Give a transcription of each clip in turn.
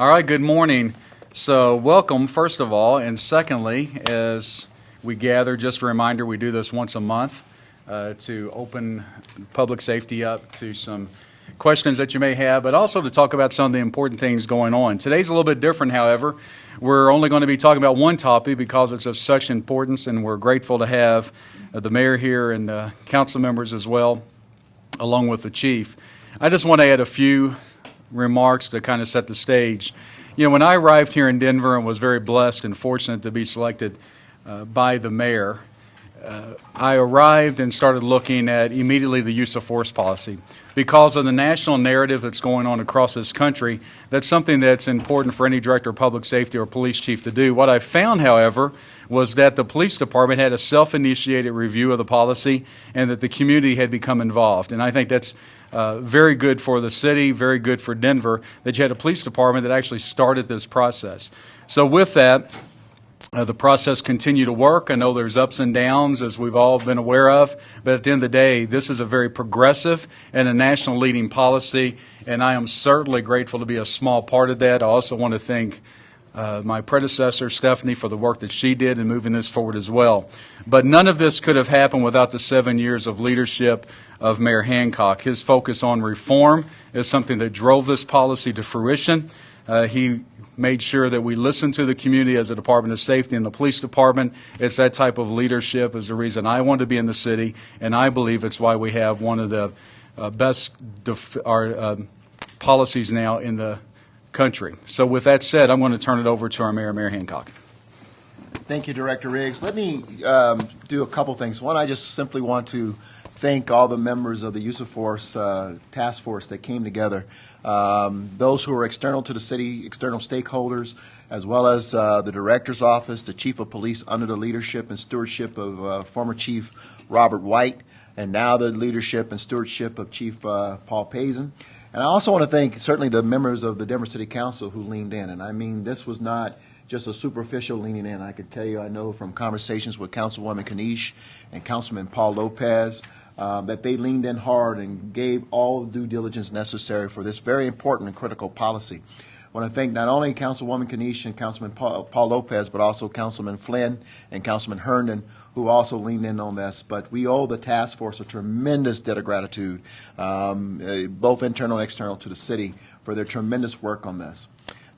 All right, good morning. So, welcome, first of all, and secondly, as we gather, just a reminder we do this once a month uh, to open public safety up to some questions that you may have, but also to talk about some of the important things going on. Today's a little bit different, however. We're only going to be talking about one topic because it's of such importance, and we're grateful to have uh, the mayor here and uh, council members as well, along with the chief. I just want to add a few remarks to kind of set the stage. You know, when I arrived here in Denver and was very blessed and fortunate to be selected uh, by the mayor, uh, I arrived and started looking at immediately the use of force policy. Because of the national narrative that's going on across this country, that's something that's important for any director of public safety or police chief to do. What I found, however, was that the police department had a self initiated review of the policy and that the community had become involved. And I think that's uh, very good for the city, very good for Denver, that you had a police department that actually started this process. So, with that, uh, the process continued to work. I know there's ups and downs, as we've all been aware of, but at the end of the day, this is a very progressive and a national leading policy, and I am certainly grateful to be a small part of that. I also want to thank uh, my predecessor, Stephanie, for the work that she did in moving this forward as well. But none of this could have happened without the seven years of leadership of Mayor Hancock. His focus on reform is something that drove this policy to fruition. Uh, he made sure that we listened to the community as a Department of Safety and the police department. It's that type of leadership is the reason I want to be in the city, and I believe it's why we have one of the uh, best def- our, uh, policies now in the country. So, with that said, I'm going to turn it over to our mayor, Mayor Hancock. Thank you, Director Riggs. Let me um, do a couple things. One, I just simply want to thank all the members of the use of force uh, task force that came together. Um, those who are external to the city, external stakeholders, as well as uh, the director's office, the chief of police under the leadership and stewardship of uh, former Chief Robert White, and now the leadership and stewardship of Chief uh, Paul Pazen. And I also want to thank certainly the members of the Denver City Council who leaned in. And I mean, this was not just a superficial leaning in. I can tell you, I know from conversations with Councilwoman Kniech and Councilman Paul Lopez um, that they leaned in hard and gave all the due diligence necessary for this very important and critical policy. I want to thank not only Councilwoman Kniech and Councilman Paul, Paul Lopez, but also Councilman Flynn and Councilman Herndon, who also leaned in on this. But we owe the task force a tremendous debt of gratitude, um, uh, both internal and external to the city, for their tremendous work on this.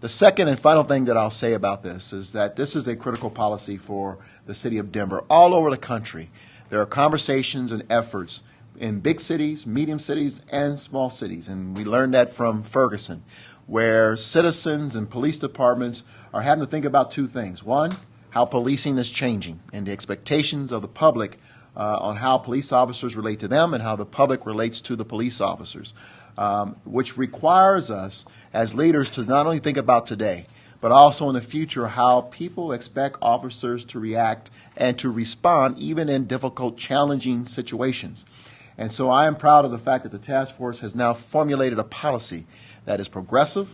The second and final thing that I'll say about this is that this is a critical policy for the city of Denver. All over the country, there are conversations and efforts in big cities, medium cities, and small cities. And we learned that from Ferguson, where citizens and police departments are having to think about two things. One, how policing is changing and the expectations of the public uh, on how police officers relate to them and how the public relates to the police officers, um, which requires us as leaders to not only think about today, but also in the future how people expect officers to react and to respond even in difficult, challenging situations. And so I am proud of the fact that the task force has now formulated a policy that is progressive,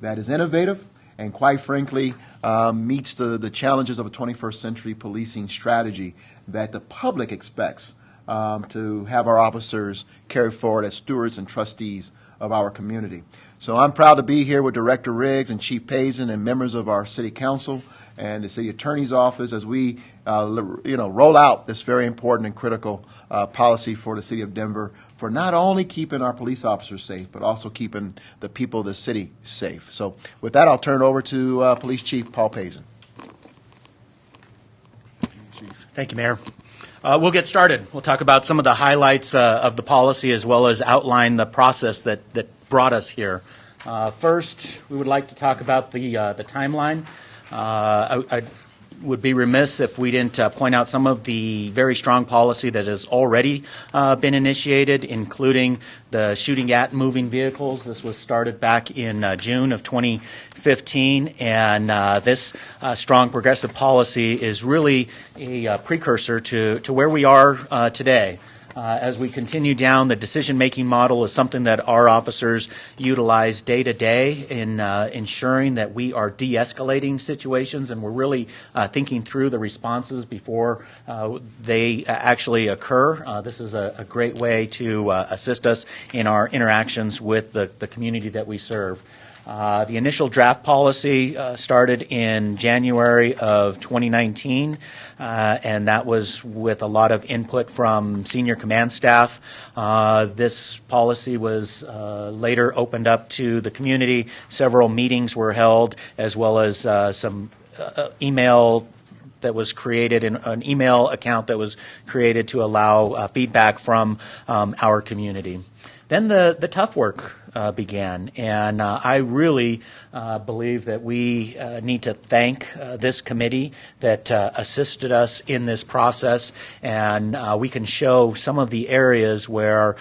that is innovative, and quite frankly, um, meets the, the challenges of a 21st century policing strategy that the public expects um, to have our officers carry forward as stewards and trustees of our community. So I'm proud to be here with Director Riggs and Chief Pazen and members of our City Council and the City Attorney's Office as we, uh, you know, roll out this very important and critical uh, policy for the City of Denver for not only keeping our police officers safe, but also keeping the people of the city safe. So with that, I'll turn it over to uh, Police Chief Paul Pazen. Thank you, Mayor. Uh, we'll get started. We'll talk about some of the highlights uh, of the policy as well as outline the process that, that brought us here. Uh, first, we would like to talk about the, uh, the timeline. Uh, I, I would be remiss if we didn't uh, point out some of the very strong policy that has already uh, been initiated, including the shooting at moving vehicles. This was started back in uh, June of 2015, and uh, this uh, strong progressive policy is really a precursor to, to where we are today. Uh, as we continue down, the decision making model is something that our officers utilize day to day in uh, ensuring that we are de escalating situations and we're really uh, thinking through the responses before uh, they actually occur. Uh, this is a, a, great way to uh, assist us in our interactions with the, the community that we serve. Uh, The initial draft policy uh, started in January of 2019, uh, and that was with a lot of input from senior command staff. Uh, This policy was uh, later opened up to the community. Several meetings were held, as well as some email that was created, in an email account that was created to allow feedback from um, our community. Then the, the tough work uh, began, and uh, I really uh, believe that we uh, need to thank uh, this committee that uh, assisted us in this process, and we can show some of the areas where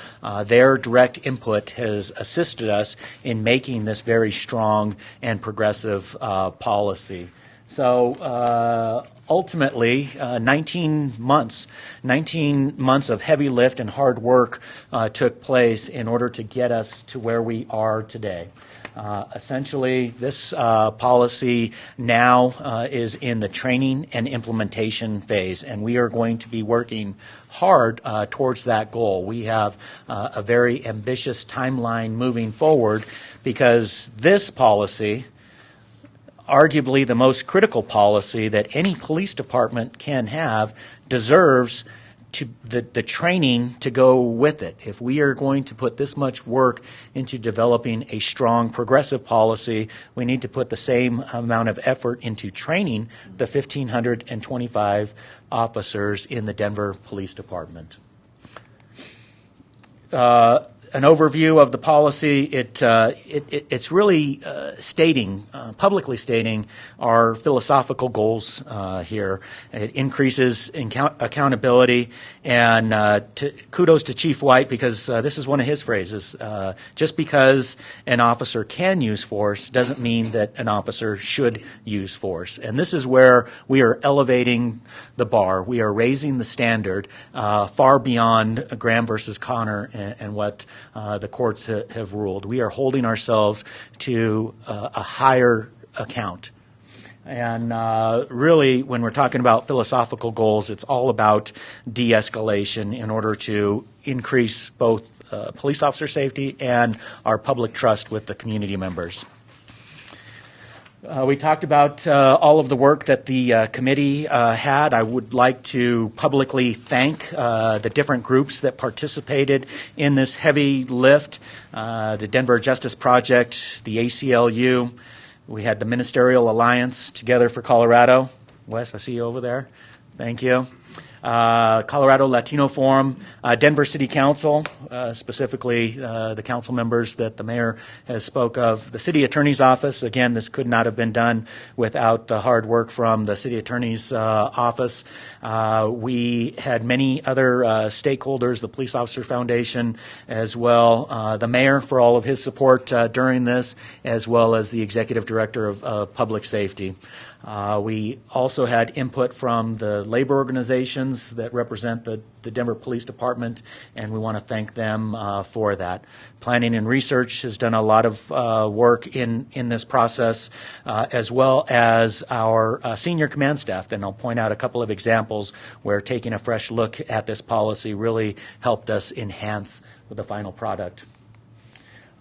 their direct input has assisted us in making this very strong and progressive policy. So uh, ultimately, uh, 19 months, 19 months of heavy lift and hard work uh, took place in order to get us to where we are today. Uh, essentially, this uh, policy now uh, is in the training and implementation phase, and we are going to be working hard towards that goal. We have a very ambitious timeline moving forward because this policy arguably the most critical policy that any police department can have deserves to the, the training to go with it. If we are going to put this much work into developing a strong progressive policy, we need to put the same amount of effort into training the 1,525 officers in the Denver Police Department uh, an overview of the policy. It, uh, it, it it's really uh, stating, uh, publicly stating, our philosophical goals uh, here. It increases account- accountability, and uh, to, kudos to Chief White because uh, this is one of his phrases. Just because an officer can use force doesn't mean that an officer should use force, and this is where we are elevating the bar. We are raising the standard far beyond Graham versus Connor and, and what uh, the courts ha- have ruled. We are holding ourselves to uh, a higher account. And uh, really, when we're talking about philosophical goals, it's all about de escalation in order to increase both uh, police officer safety and our public trust with the community members. Uh, we talked about uh, all of the work that the uh, committee uh, had. I would like to publicly thank uh, the different groups that participated in this heavy lift uh, the Denver Justice Project, the ACLU. We had the Ministerial Alliance Together for Colorado. Wes, I see you over there. Thank you. Uh, Colorado Latino Forum, uh, Denver City Council, uh, specifically uh, the council members that the mayor has spoke of, the city attorney's office. Again, this could not have been done without the hard work from the city attorney's uh, office. Uh, we had many other stakeholders, the Police Officer Foundation as well, the mayor for all of his support during this, as well as the executive director of, of public safety. Uh, we also had input from the labor organizations that represent the, the Denver Police Department, and we want to thank them uh, for that. Planning and Research has done a lot of uh, work in, in this process, uh, as well as our uh, senior command staff. And I'll point out a couple of examples where taking a fresh look at this policy really helped us enhance the final product.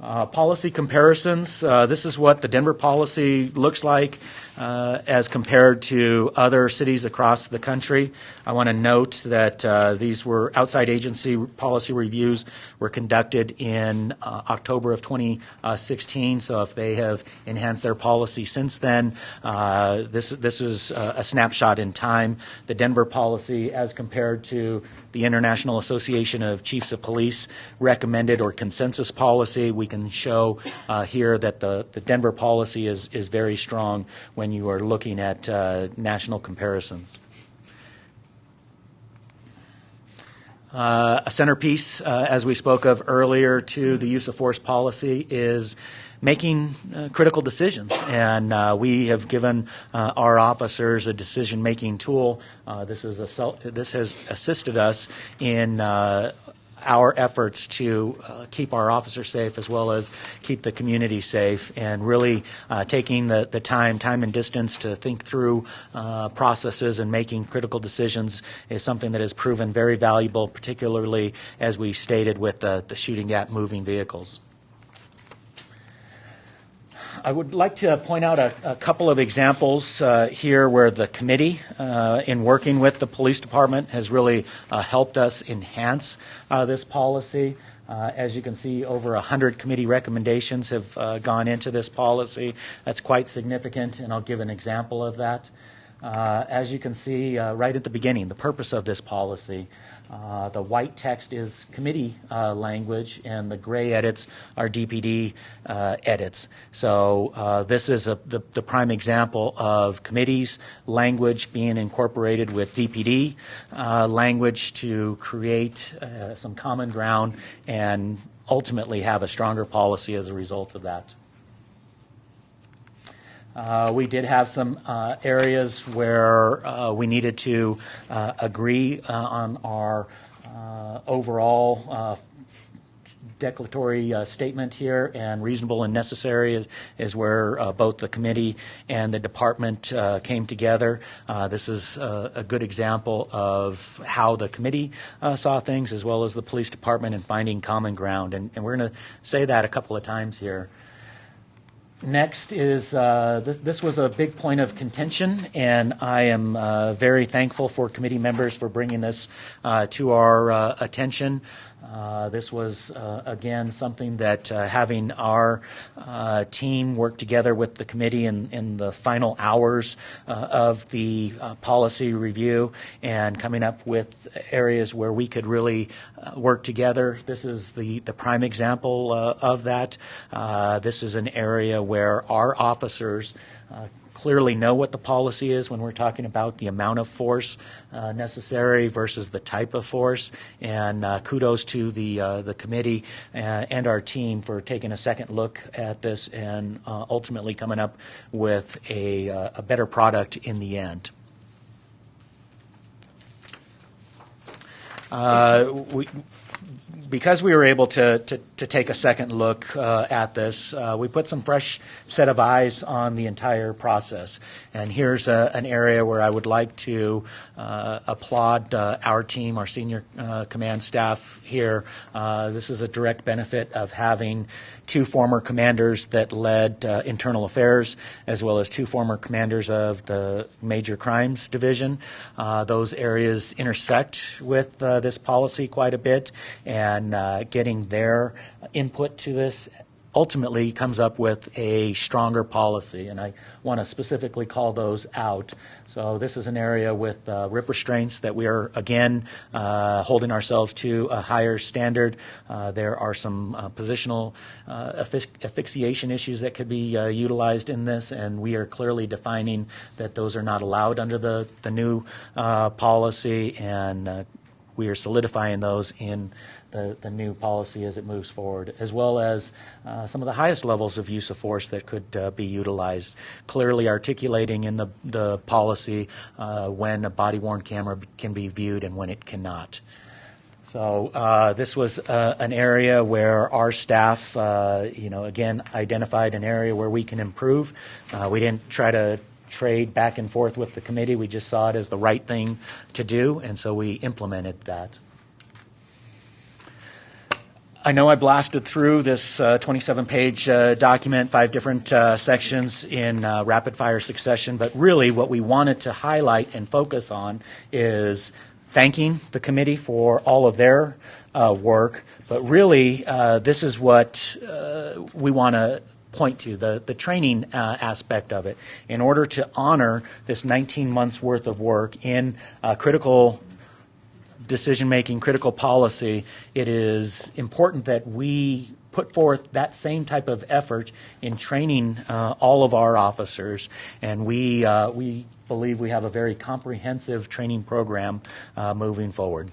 Uh, policy comparisons. Uh, this is what the Denver policy looks like uh, as compared to other cities across the country. I want to note that uh, these were outside agency policy reviews were conducted in uh, October of 2016. So if they have enhanced their policy since then, uh, this this is a snapshot in time. The Denver policy, as compared to the International Association of Chiefs of Police recommended or consensus policy, we can show uh, here that the, the Denver policy is, is very strong when you are looking at uh, national comparisons. Uh, a centerpiece, uh, as we spoke of earlier, to the use of force policy is making uh, critical decisions. And uh, we have given uh, our officers a decision making tool. Uh, this, is a, this has assisted us in our efforts to uh, keep our officers safe as well as keep the community safe and really uh, taking the, the time, time and distance to think through uh, processes and making critical decisions is something that has proven very valuable, particularly as we stated with the, the shooting at moving vehicles. I would like to point out a, a couple of examples uh, here where the committee, uh, in working with the police department, has really uh, helped us enhance uh, this policy. Uh, as you can see, over 100 committee recommendations have uh, gone into this policy. That's quite significant, and I'll give an example of that. Uh, as you can see uh, right at the beginning, the purpose of this policy. Uh, the white text is committee uh, language, and the gray edits are DPD uh, edits. So uh, this is a, the, the prime example of committees language being incorporated with DPD language to create some common ground and ultimately have a stronger policy as a result of that. Uh, we did have some uh, areas where uh, we needed to uh, agree uh, on our uh, overall declaratory uh, statement here, and reasonable and necessary is, is where uh, both the committee and the department uh, came together. This is a good example of how the committee saw things, as well as the police department, in finding common ground. And, and we're going to say that a couple of times here. Next is uh, this, this was a big point of contention, and I am uh, very thankful for committee members for bringing this uh, to our uh, attention. Uh, this was, uh, again, something that uh, having our uh, team work together with the committee in, in the final hours uh, of the policy review and coming up with areas where we could really work together. This is the, the prime example of that. This is an area where our officers clearly know what the policy is when we're talking about the amount of force uh, necessary versus the type of force. And uh, kudos to the uh, the committee uh, and our team for taking a second look at this and uh, ultimately coming up with a, uh, a better product in the end. We, because we were able to, to, to take a second look uh, at this, uh, we put some fresh set of eyes on the entire process. And here's a, an area where I would like to uh, applaud uh, our team, our senior uh, command staff here. Uh, this is a direct benefit of having two former commanders that led uh, internal affairs, as well as two former commanders of the major crimes division. Uh, those areas intersect with uh, this policy quite a bit, and uh, getting their input to this ultimately comes up with a stronger policy, and I want to specifically call those out. So this is an area with uh, RIPP restraints that we are again uh, holding ourselves to a higher standard. Uh, there are some uh, positional uh, asphyxiation issues that could be uh, utilized in this, and we are clearly defining that those are not allowed under the the new policy, and we are solidifying those in the, the new policy as it moves forward, as well as uh, some of the highest levels of use of force that could uh, be utilized. Clearly articulating in the, the policy uh, when a body worn camera can be viewed and when it cannot. So uh, this was uh, an area where our staff, uh, you know, again identified an area where we can improve. Uh, we didn't try to trade back and forth with the committee. We just saw it as the right thing to do, and so we implemented that. I know I blasted through this 27 page uh, document, five different uh, sections in uh, rapid fire succession, but really what we wanted to highlight and focus on is thanking the committee for all of their uh, work, but really uh, this is what uh, we want to point to the, the training uh, aspect of it. In order to honor this 19 months worth of work in uh, critical decision making, critical policy, it is important that we put forth that same type of effort in training uh, all of our officers. And we, uh, we believe we have a very comprehensive training program uh, moving forward.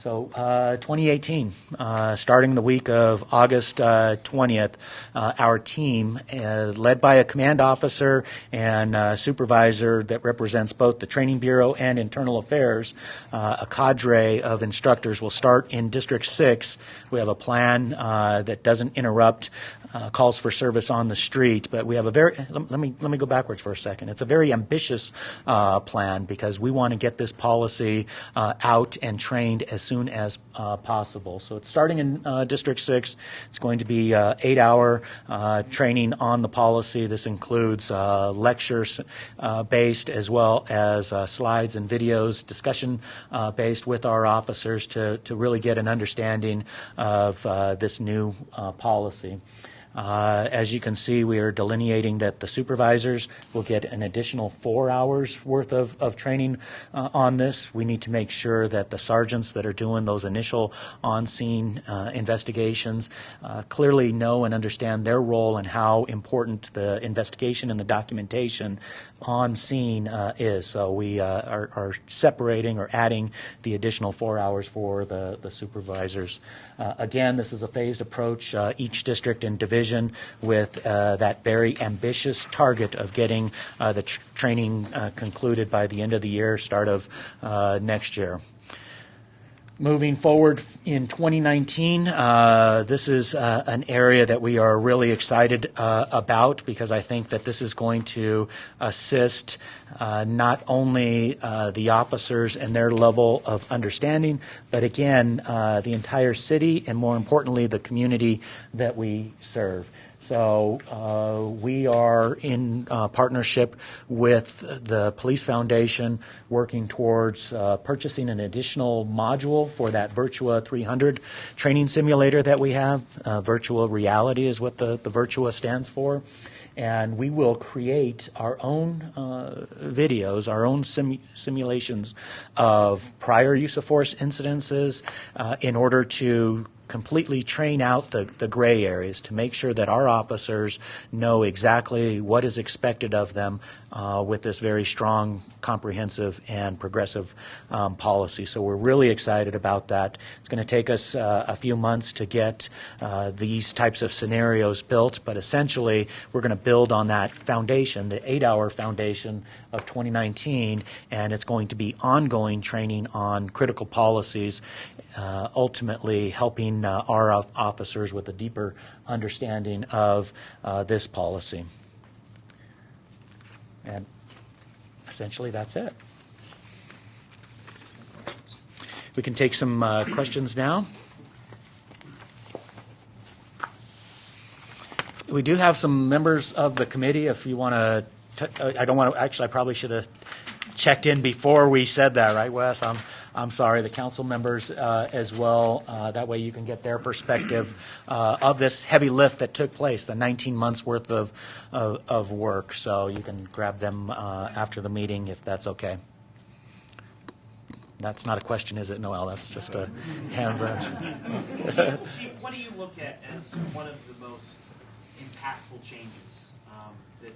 So, uh, 2018, uh, starting the week of August uh, 20th, uh, our team, uh, led by a command officer and uh, supervisor that represents both the Training Bureau and Internal Affairs, a cadre of instructors will start in District 6. We have a plan that doesn't interrupt calls for service on the street, but we have a very let, let me let me go backwards for a second. It's a very ambitious plan because we want to get this policy out and trained as soon as uh, possible. So it's starting in uh, District 6. It's going to be uh, eight-hour uh, training on the policy. This includes uh, lectures uh, based as well as slides and videos, discussion based with our officers to, to really get an understanding of this new policy. Uh, As you can see, we are delineating that the supervisors will get an additional four hours worth of, of training uh, on this. We need to make sure that the sergeants that are doing those initial on-scene uh, investigations uh, clearly know and understand their role and how important the investigation and the documentation on scene uh, is. So we uh, are, are separating or adding the additional four hours for the, the supervisors. Uh, again, this is a phased approach, uh, each district and division with uh, that very ambitious target of getting uh, the tr- training concluded by the end of the year, start of next year. Moving forward in 2019, uh, this is uh, an area that we are really excited uh, about because I think that this is going to assist uh, not only uh, the officers and their level of understanding, but again, uh, the entire city and more importantly, the community that we serve. So uh, we are in uh, partnership with the Police Foundation, working towards uh, purchasing an additional module for that VirTra 300 training simulator that we have. Uh, virtual reality is what the, the VirTra stands for. And we will create our own uh, videos, our own sim- simulations of prior use of force incidences uh, in order to completely train out the, the gray areas to make sure that our officers know exactly what is expected of them uh, with this very strong, comprehensive, and progressive um, policy. So we're really excited about that. It's going to take us uh, a few months to get uh, these types of scenarios built, but essentially we're going to build on that foundation, the eight-hour foundation of 2019, and it's going to be ongoing training on critical policies uh, ultimately helping uh, our officers with a deeper understanding of uh, this policy. And essentially, that's it. We can take some uh, questions now. We do have some members of the committee, if you want to, I don't want to, actually, I probably should have checked in before we said that, right, Wes? I'm, I'm sorry, the council members uh, as well. Uh, That way you can get their perspective uh, of this heavy lift that took place, the 19 months' worth of, of of work. So you can grab them uh, after the meeting if that's okay. That's not a question, is it, Noel? That's just a hands up. Chief, what do you look at as one of the most impactful changes? Um, that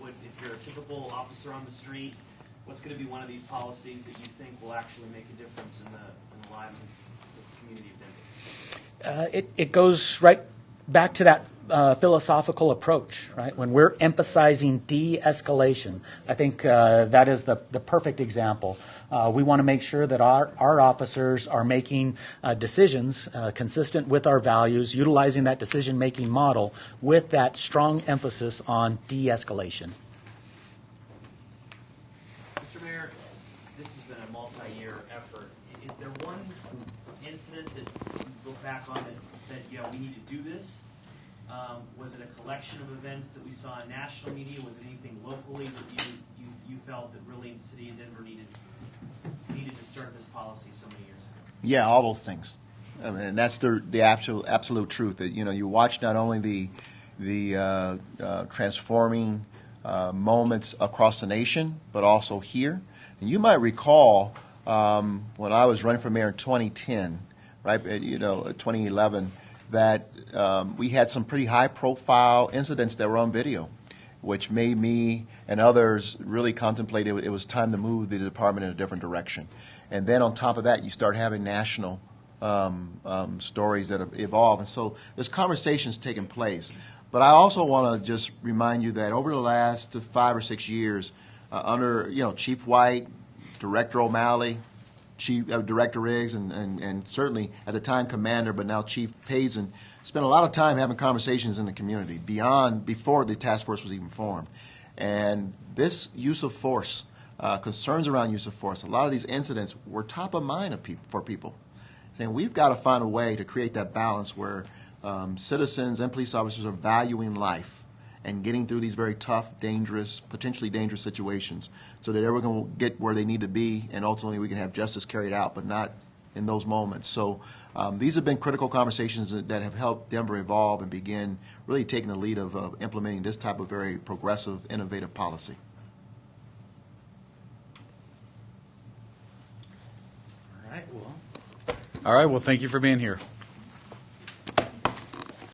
would, if you're a typical officer on the street, what's going to be one of these policies that you think will actually make a difference in the, in the lives of the community of Denver? Uh, it, it goes right back to that uh, philosophical approach, right? When we're emphasizing de escalation, I think uh, that is the, the perfect example. Uh, we want to make sure that our, our officers are making uh, decisions uh, consistent with our values, utilizing that decision making model with that strong emphasis on de escalation. Mr. Mayor, this has been a multi-year effort. Is there one incident that you look back on that said, yeah, we need to do this? Um, was it a collection of events that we saw in national media? Was it anything locally that you, you, you felt that really the city of Denver needed, needed to start this policy so many years ago? Yeah, all those things. I mean, and that's the the absolute absolute truth. That you know, you watch not only the the uh, uh, transforming uh, moments across the nation, but also here. And you might recall um, when I was running for mayor in 2010, right? uh, You know, uh, 2011, that um, we had some pretty high-profile incidents that were on video, which made me and others really contemplate it, it was time to move the department in a different direction. And then on top of that, you start having national um, um, stories that evolve. And so this conversation's taking place. But I also want to just remind you that over the last five or six years, uh, under you know Chief White, Director O'Malley, Chief uh, Director Riggs, and, and, and certainly at the time Commander, but now Chief Pazen, spent a lot of time having conversations in the community beyond before the task force was even formed. And this use of force, uh, concerns around use of force, a lot of these incidents were top of mind of peop for people. saying we've got to find a way to create that balance where um, citizens and police officers are valuing life and getting through these very tough, dangerous, potentially dangerous situations so that everyone will get where they need to be and ultimately we can have justice carried out, but not in those moments. So um, these have been critical conversations that have helped Denver evolve and begin really taking the lead of uh, implementing this type of very progressive, innovative policy. All right, well, thank you for being here.